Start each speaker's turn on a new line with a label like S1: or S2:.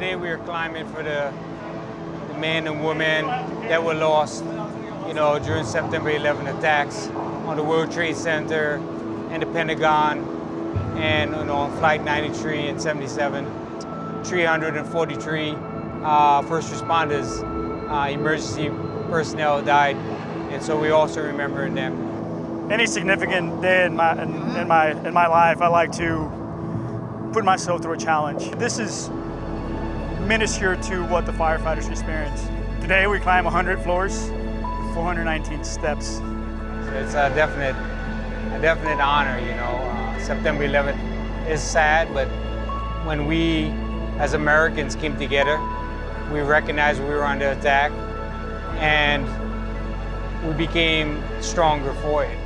S1: Today we are climbing for the, the men and women that were lost, you know, during September 11 attacks on the World Trade Center and the Pentagon and you know, on Flight 93 and 77, 343 uh, first responders, uh, emergency personnel died, and so we also remembering them.
S2: Any significant day in my in, in my in my life, I like to put myself through a challenge. This is minuscule to what the firefighters experience. Today we climb 100 floors, 419 steps.
S1: It's a definite, a definite honor, you know. Uh, September 11th is sad, but when we as Americans came together, we recognized we were under attack and we became stronger for it.